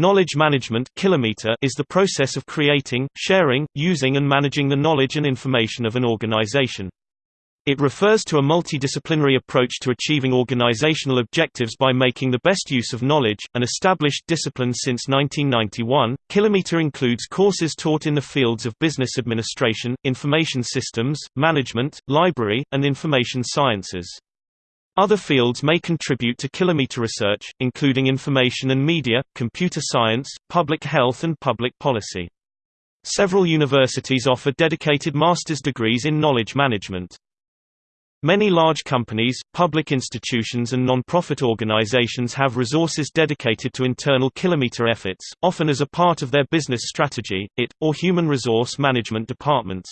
Knowledge management kilometer is the process of creating, sharing, using and managing the knowledge and information of an organization. It refers to a multidisciplinary approach to achieving organizational objectives by making the best use of knowledge, an established discipline since 1991. Kilometer includes courses taught in the fields of business administration, information systems, management, library, and information sciences. Other fields may contribute to kilometer research, including information and media, computer science, public health and public policy. Several universities offer dedicated master's degrees in knowledge management. Many large companies, public institutions and non-profit organizations have resources dedicated to internal kilometer efforts, often as a part of their business strategy, IT, or human resource management departments.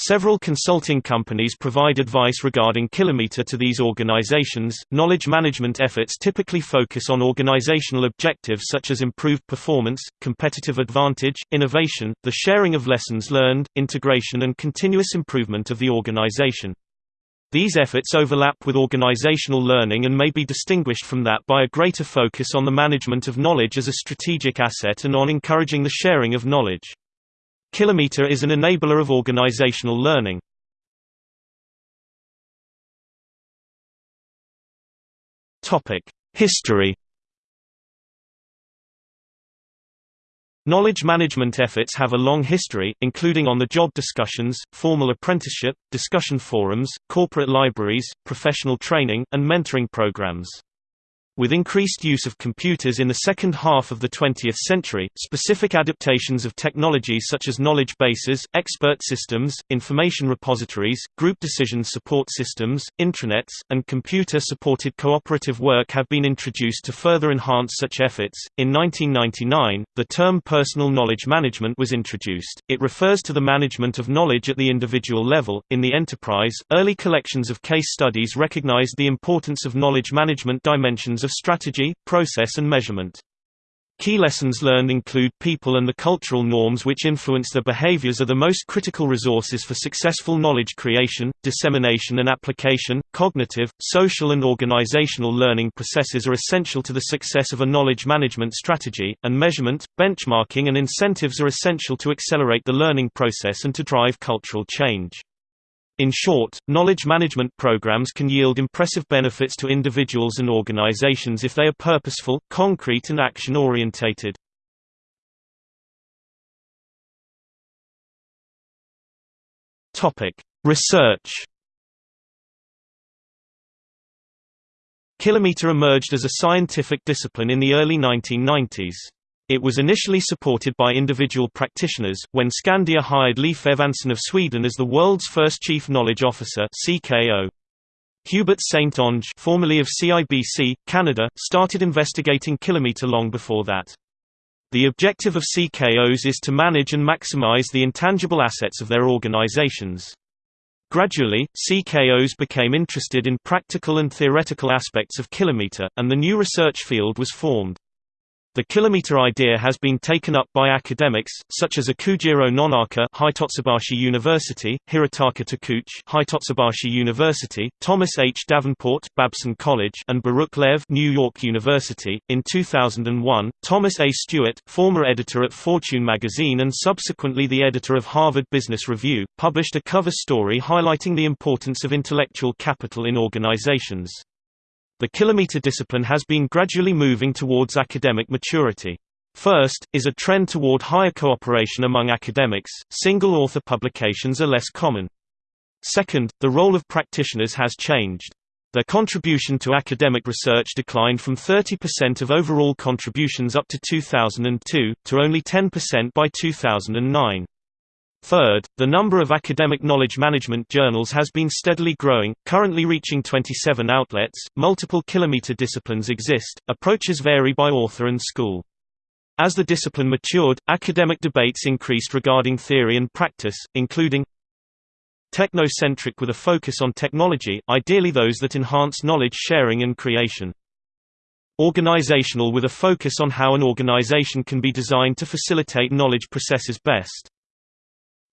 Several consulting companies provide advice regarding Kilometer to these organizations. Knowledge management efforts typically focus on organizational objectives such as improved performance, competitive advantage, innovation, the sharing of lessons learned, integration, and continuous improvement of the organization. These efforts overlap with organizational learning and may be distinguished from that by a greater focus on the management of knowledge as a strategic asset and on encouraging the sharing of knowledge. Kilometer is an enabler of organizational learning. History Knowledge management efforts have a long history, including on-the-job discussions, formal apprenticeship, discussion forums, corporate libraries, professional training, and mentoring programs. With increased use of computers in the second half of the 20th century, specific adaptations of technologies such as knowledge bases, expert systems, information repositories, group decision support systems, intranets, and computer-supported cooperative work have been introduced to further enhance such efforts. In 1999, the term personal knowledge management was introduced. It refers to the management of knowledge at the individual level. In the enterprise, early collections of case studies recognized the importance of knowledge management dimensions of strategy, process and measurement. Key lessons learned include people and the cultural norms which influence their behaviors are the most critical resources for successful knowledge creation, dissemination and application. Cognitive, social and organizational learning processes are essential to the success of a knowledge management strategy, and measurement, benchmarking and incentives are essential to accelerate the learning process and to drive cultural change. In short, knowledge management programs can yield impressive benefits to individuals and organizations if they are purposeful, concrete and action-orientated. Research Kilometer emerged as a scientific discipline in the early 1990s. It was initially supported by individual practitioners, when Skandia hired Leif Edvinsson of Sweden as the world's first Chief Knowledge Officer CKO. Hubert St. Onge formerly of CIBC, Canada, started investigating Kilometer long before that. The objective of CKOs is to manage and maximize the intangible assets of their organizations. Gradually, CKOs became interested in practical and theoretical aspects of Kilometer, and the new research field was formed. The kilometer idea has been taken up by academics, such as Ikujiro Nonaka Hitotsubashi University, Hirotaka Takeuchi Hitotsubashi University, Thomas H. Davenport Babson College and Baruch Lev New York University. In 2001, Thomas A. Stewart, former editor at Fortune magazine and subsequently the editor of Harvard Business Review, published a cover story highlighting the importance of intellectual capital in organizations. The kilometer discipline has been gradually moving towards academic maturity. First, is a trend toward higher cooperation among academics, single-author publications are less common. Second, the role of practitioners has changed. Their contribution to academic research declined from 30% of overall contributions up to 2002, to only 10% by 2009. Third, the number of academic knowledge management journals has been steadily growing, currently reaching 27 outlets. Multiple kilometer disciplines exist, approaches vary by author and school. As the discipline matured, academic debates increased regarding theory and practice, including technocentric with a focus on technology, ideally those that enhance knowledge sharing and creation. Organizational with a focus on how an organization can be designed to facilitate knowledge processes best.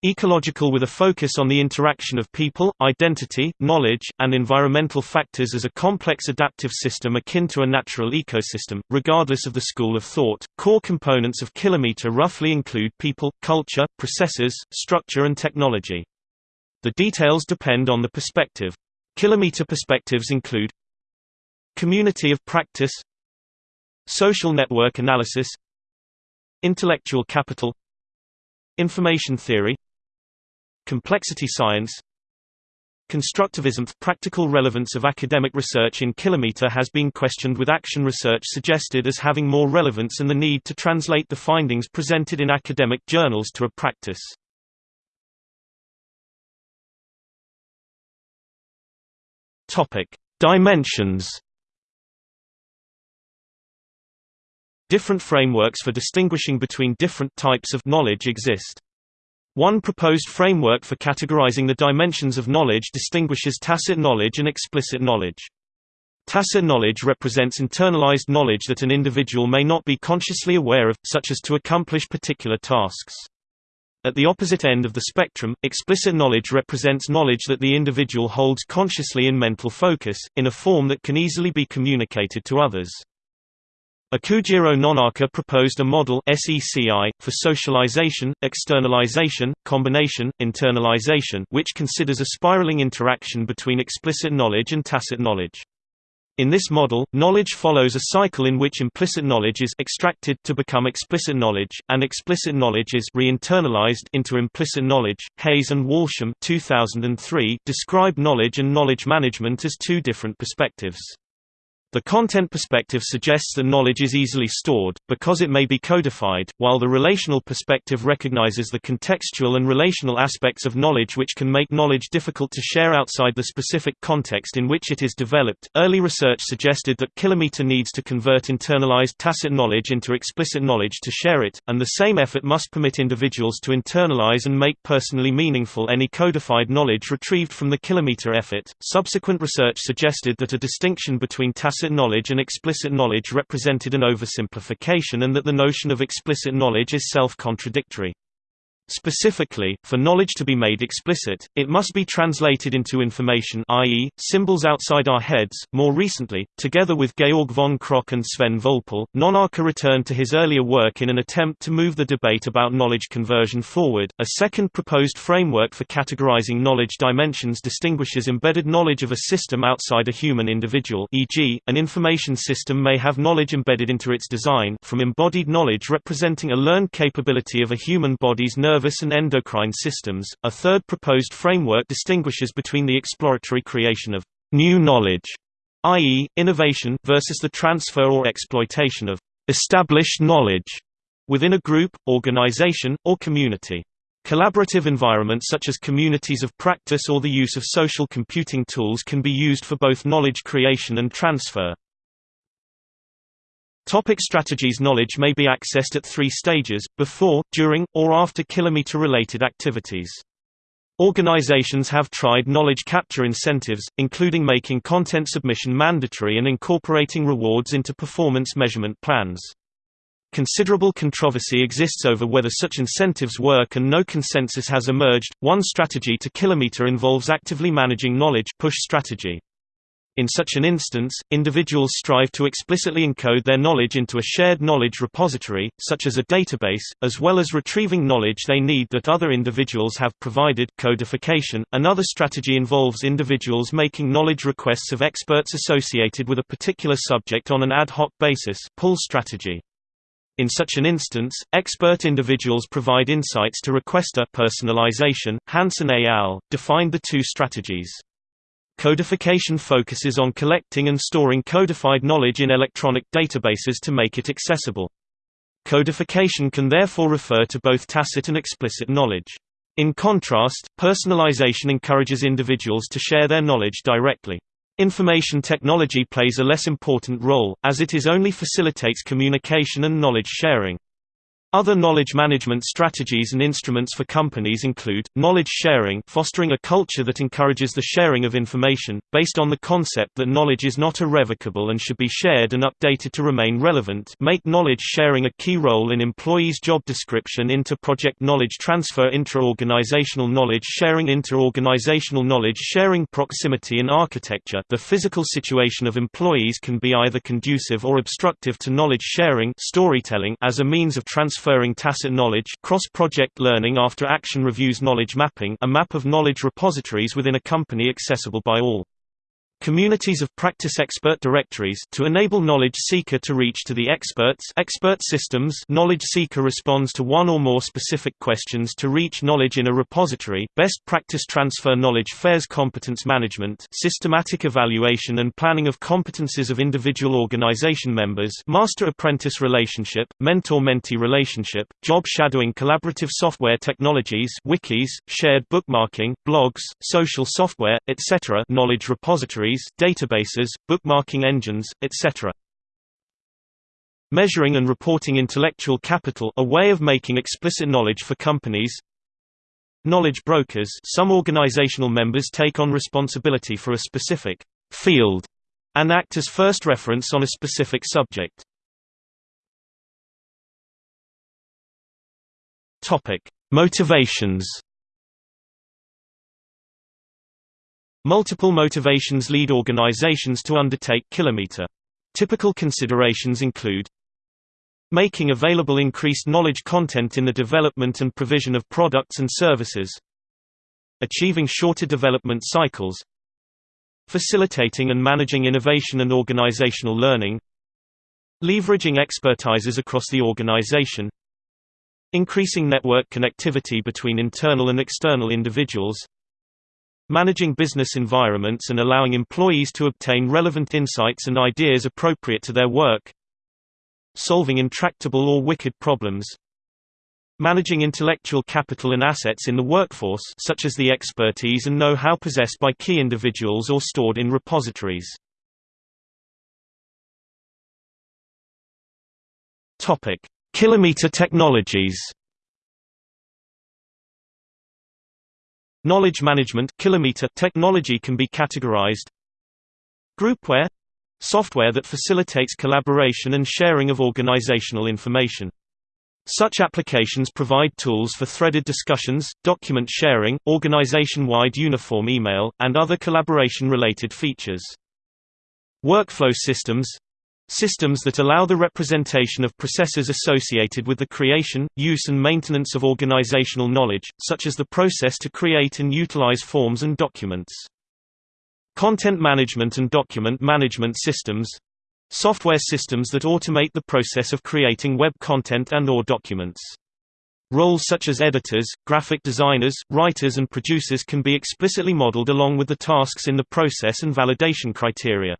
Ecological with a focus on the interaction of people, identity, knowledge, and environmental factors as a complex adaptive system akin to a natural ecosystem. Regardless of the school of thought, core components of Kilometer roughly include people, culture, processes, structure and technology. The details depend on the perspective. Kilometer perspectives include Community of practice Social network analysis Intellectual capital Information theory Complexity science Constructivism – Practical relevance of academic research in Kilometer has been questioned with action research suggested as having more relevance and the need to translate the findings presented in academic journals to a practice. Dimensions Different frameworks for distinguishing between different types of knowledge exist. One proposed framework for categorizing the dimensions of knowledge distinguishes tacit knowledge and explicit knowledge. Tacit knowledge represents internalized knowledge that an individual may not be consciously aware of, such as to accomplish particular tasks. At the opposite end of the spectrum, explicit knowledge represents knowledge that the individual holds consciously in mental focus, in a form that can easily be communicated to others. Ikujiro Nonaka proposed a model SECI, for socialization, externalization, combination, internalization which considers a spiraling interaction between explicit knowledge and tacit knowledge. In this model, knowledge follows a cycle in which implicit knowledge is extracted to become explicit knowledge, and explicit knowledge is re-internalized into implicit knowledge. Hayes and Walsham 2003 describe knowledge and knowledge management as two different perspectives. The content perspective suggests that knowledge is easily stored, because it may be codified, while the relational perspective recognizes the contextual and relational aspects of knowledge which can make knowledge difficult to share outside the specific context in which it is developed. Early research suggested that Kilometer needs to convert internalized tacit knowledge into explicit knowledge to share it, and the same effort must permit individuals to internalize and make personally meaningful any codified knowledge retrieved from the Kilometer effort. Subsequent research suggested that a distinction between tacit Implicit knowledge and explicit knowledge represented an oversimplification and that the notion of explicit knowledge is self-contradictory. Specifically, for knowledge to be made explicit, it must be translated into information i.e., symbols outside our heads. More recently, together with Georg von Krogh and Sven Völpel, Nonaka returned to his earlier work in an attempt to move the debate about knowledge conversion forward. A second proposed framework for categorizing knowledge dimensions distinguishes embedded knowledge of a system outside a human individual e.g., an information system may have knowledge embedded into its design from embodied knowledge representing a learned capability of a human body's nerve nervous and endocrine systems. A third proposed framework distinguishes between the exploratory creation of new knowledge, i.e., innovation, versus the transfer or exploitation of established knowledge within a group, organization, or community. Collaborative environments such as communities of practice or the use of social computing tools can be used for both knowledge creation and transfer. Topic strategies Knowledge may be accessed at three stages, before, during, or after kilometer-related activities. Organizations have tried knowledge capture incentives, including making content submission mandatory and incorporating rewards into performance measurement plans. Considerable controversy exists over whether such incentives work and no consensus has emerged. One strategy to kilometer involves actively managing knowledge push strategy. In such an instance, individuals strive to explicitly encode their knowledge into a shared knowledge repository, such as a database, as well as retrieving knowledge they need that other individuals have provided codification. Another strategy involves individuals making knowledge requests of experts associated with a particular subject on an ad hoc basis pull strategy. In such an instance, expert individuals provide insights to requester personalization. Hansen et al. defined the two strategies. Codification focuses on collecting and storing codified knowledge in electronic databases to make it accessible. Codification can therefore refer to both tacit and explicit knowledge. In contrast, personalization encourages individuals to share their knowledge directly. Information technology plays a less important role, as it is only facilitates communication and knowledge sharing. Other knowledge management strategies and instruments for companies include, knowledge sharing fostering a culture that encourages the sharing of information, based on the concept that knowledge is not irrevocable and should be shared and updated to remain relevant make knowledge sharing a key role in employees' job description inter-project knowledge transfer intra-organizational knowledge sharing inter-organizational knowledge sharing proximity and architecture. The physical situation of employees can be either conducive or obstructive to knowledge sharing storytelling as a means of transfer transferring tacit knowledge cross-project learning after action reviews knowledge mapping a map of knowledge repositories within a company accessible by all. Communities of practice expert directories to enable knowledge seeker to reach to the experts. Expert systems. Knowledge seeker responds to one or more specific questions to reach knowledge in a repository. Best practice transfer knowledge fairs competence management systematic evaluation and planning of competences of individual organization members. Master-apprentice relationship mentor-mentee relationship job shadowing collaborative software technologies wikis shared bookmarking blogs social software etc knowledge databases, bookmarking engines, etc. Measuring and reporting intellectual capital a way of making explicit knowledge for companies Knowledge brokers some organizational members take on responsibility for a specific field and act as first reference on a specific subject. Motivations Multiple motivations lead organizations to undertake kilometer. Typical considerations include making available increased knowledge content in the development and provision of products and services achieving shorter development cycles facilitating and managing innovation and organizational learning leveraging expertises across the organization increasing network connectivity between internal and external individuals managing business environments and allowing employees to obtain relevant insights and ideas appropriate to their work solving intractable or wicked problems managing intellectual capital and assets in the workforce such as the expertise and know-how possessed by key individuals or stored in repositories. Topic: Kilometer technologies Knowledge management kilometer technology can be categorized Groupware — software that facilitates collaboration and sharing of organizational information. Such applications provide tools for threaded discussions, document sharing, organization-wide uniform email, and other collaboration-related features. Workflow systems Systems that allow the representation of processes associated with the creation, use and maintenance of organizational knowledge, such as the process to create and utilize forms and documents. Content management and document management systems software systems that automate the process of creating web content and or documents. Roles such as editors, graphic designers, writers and producers can be explicitly modeled along with the tasks in the process and validation criteria.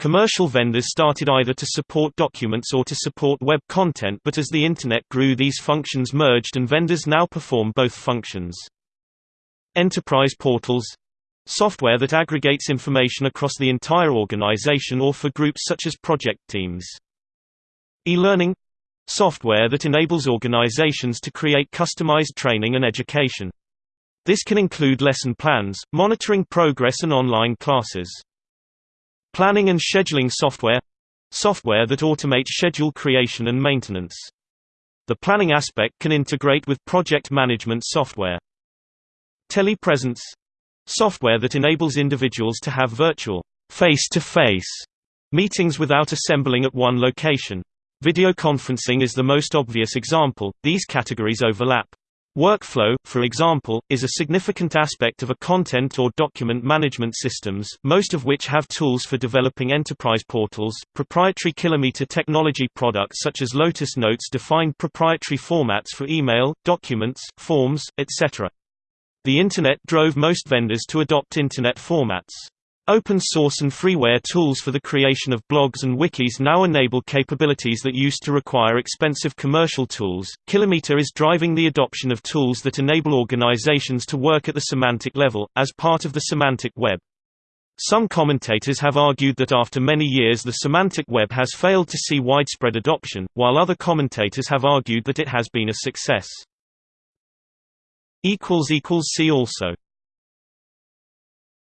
Commercial vendors started either to support documents or to support web content but as the Internet grew these functions merged and vendors now perform both functions. Enterprise portals software that aggregates information across the entire organization or for groups such as project teams. E-learning software that enables organizations to create customized training and education. This can include lesson plans, monitoring progress and online classes. Planning and scheduling software software that automates schedule creation and maintenance. The planning aspect can integrate with project management software. Telepresence software that enables individuals to have virtual face-to-face -face meetings without assembling at one location. Video conferencing is the most obvious example, these categories overlap. Workflow, for example, is a significant aspect of a content or document management systems, most of which have tools for developing enterprise portals. Proprietary kilometer technology products such as Lotus Notes define proprietary formats for email, documents, forms, etc. The Internet drove most vendors to adopt Internet formats. Open source and freeware tools for the creation of blogs and wikis now enable capabilities that used to require expensive commercial tools. Kilometer is driving the adoption of tools that enable organizations to work at the semantic level, as part of the semantic web. Some commentators have argued that after many years the semantic web has failed to see widespread adoption, while other commentators have argued that it has been a success. See also